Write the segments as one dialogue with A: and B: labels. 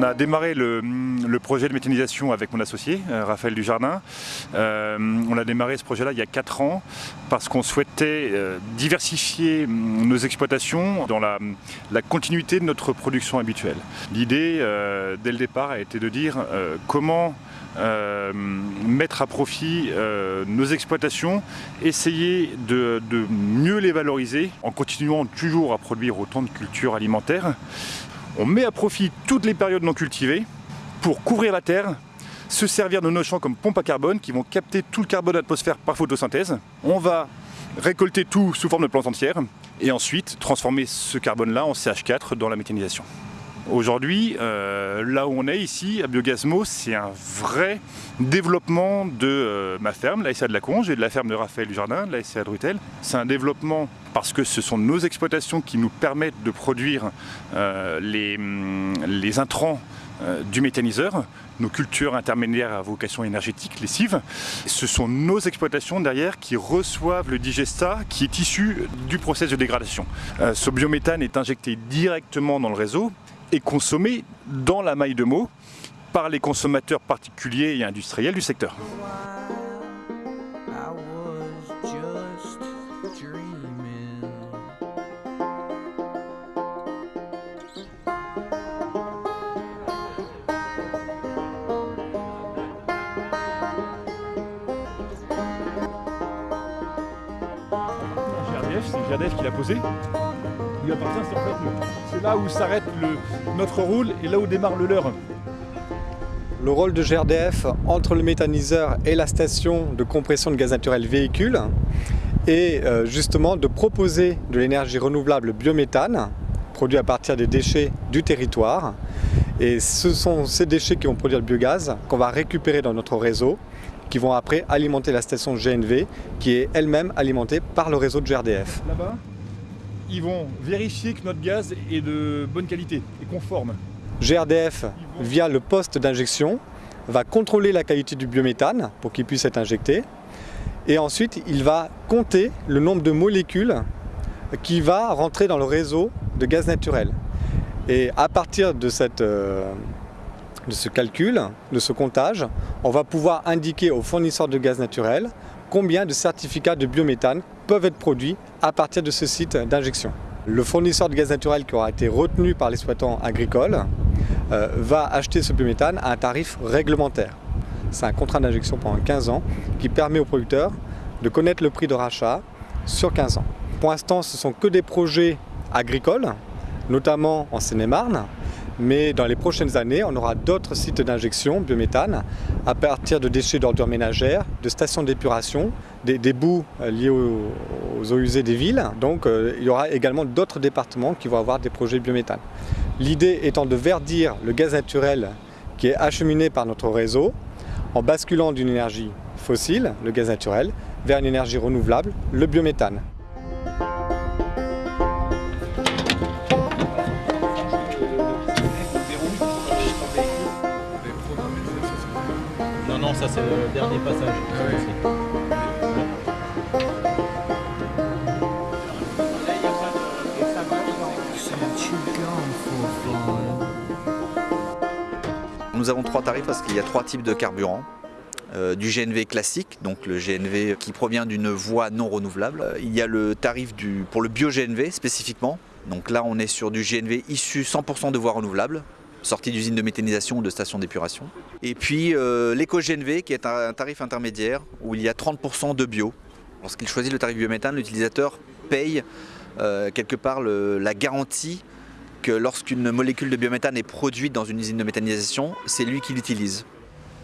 A: a démarré le, projet de méthanisation avec mon associé, euh, Raphaël Dujardin. Euh, on a démarré ce projet-là il y a 4 ans parce qu'on souhaitait euh, diversifier mm, nos exploitations dans la, continuité de notre production habituelle. L'idée, dès le départ, a été de dire comment mettre à profit nos exploitations, essayer de, mieux les valoriser en continuant toujours à produire autant de cultures alimentaires on met à profit toutes les périodes non cultivées pour couvrir la terre, se servir de nos champs comme pompe à carbone qui vont capter tout le carbone de l'atmosphère par photosynthèse. On va récolter tout sous forme de plantes entières et ensuite transformer ce carbone-là en CH4 dans la méthanisation. Aujourd'hui, euh, là où on est ici, à Biogasmo, c'est un vrai développement de euh, ma ferme, la SCA de la Conge, et de la ferme de Raphaël Dujardin, la SCA de Rutel. C'est un développement parce que ce sont nos exploitations qui nous permettent de produire euh, les, hum, les, intrants du méthaniseur, nos cultures intermédiaires à vocation énergétique, les. Ce sont nos exploitations derrière qui reçoivent le digesta qui est issu du processus de dégradation. ce biométhane est injecté directement dans le réseau est consommé dans la maille de mots par les consommateurs particuliers et industriels du secteur. C'est GRDF qui l'a posé lui appartient, c'est en c'est là où s'arrête notre rôle et là où démarre le leur.
B: Le rôle de GRDF entre le méthaniseur et la station de compression de gaz naturel véhicule est euh, justement de proposer de l'énergie renouvelable biométhane produit à partir des déchets du territoire. Et ce sont ces déchets qui vont produire le biogaz qu'on va récupérer dans notre réseau qui vont après alimenter la station GNV qui est elle-même alimentée par le réseau de GRDF
A: ils vont vérifier que notre gaz est de bonne qualité et conforme.
B: GRDF, via le poste d'injection, va contrôler la qualité du biométhane pour qu'il puisse être injecté. Et ensuite, il va compter le nombre de molécules qui va rentrer dans le réseau de gaz naturel. Et à partir de, cette, euh, de ce calcul, de ce comptage, on va pouvoir indiquer aux fournisseurs de gaz naturel combien de certificats de biométhane peuvent être produits à partir de ce site d'injection. Le fournisseur de gaz naturel qui aura été retenu par l'exploitant agricole euh, va acheter ce biométhane à un tarif réglementaire. C'est un contrat d'injection pendant 15 ans qui permet aux producteurs de connaître le prix de rachat sur 15 ans. Pour l'instant, ce sont que des projets agricoles, notamment en Seine-et-Marne, mais dans les prochaines années, on aura d'autres sites d'injection biométhane à partir de déchets d'ordures ménagères, de stations d'épuration, des, bouts euh, liés aux, eaux usées des villes. Donc euh, il y aura également d'autres départements qui vont avoir des projets biométhane. L'idée étant de verdir le gaz naturel qui est acheminé par notre réseau en basculant d'une énergie fossile, le gaz naturel, vers une énergie renouvelable, le biométhane.
C: Ça c'est le dernier passage.
D: Nous avons trois tarifs parce qu'il y a trois types de carburant. Euh, du GNV classique, donc le GNV qui provient d'une voie non renouvelable. Il y a le tarif du, pour le bio-GNV spécifiquement. Donc là on est sur du GNV issu 100% de voies renouvelables, sortie d'usine de méthanisation ou de station d'épuration. Et puis euh, l'éco-GNV qui est un tarif intermédiaire où il y a 30% de bio. Lorsqu'il choisit le tarif biométhane, l'utilisateur paye euh, quelque part la garantie que lorsqu'une molécule de biométhane est produite dans une usine de méthanisation, c'est lui qui l'utilise.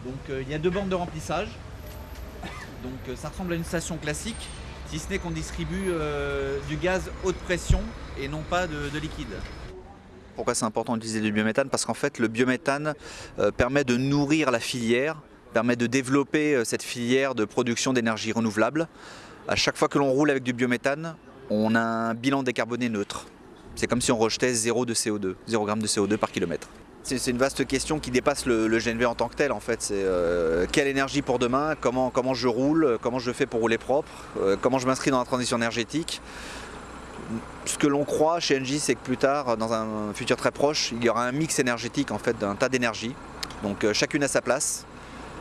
D: Donc euh, il y a deux bornes de remplissage. Donc ça ressemble à une station classique, si ce n'est qu'on distribue du gaz haute pression et non pas de liquide. Pourquoi c'est important d'utiliser du biométhane Parce qu'en fait, le biométhane euh, permet de nourrir la filière, permet de développer euh, cette filière de production d'énergie renouvelable. À chaque fois que l'on roule avec du biométhane, on a un bilan décarboné neutre. C'est comme si on rejetait 0 de CO2, 0 g de CO2 par kilomètre. C'est une vaste question qui dépasse le, GNV en tant que tel en fait. C'est euh, quelle énergie pour demain, comment, comment je roule, comment je fais pour rouler propre, comment je m'inscris dans la transition énergétique? Ce que l'on croit chez Engie, c'est que plus tard, dans un futur très proche, il y aura un mix énergétique en fait d'un tas d'énergie. Donc euh, chacune à sa place.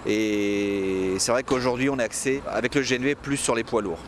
D: Et c'est vrai qu'aujourd'hui, on est axé avec le GNV plus sur les poids lourds.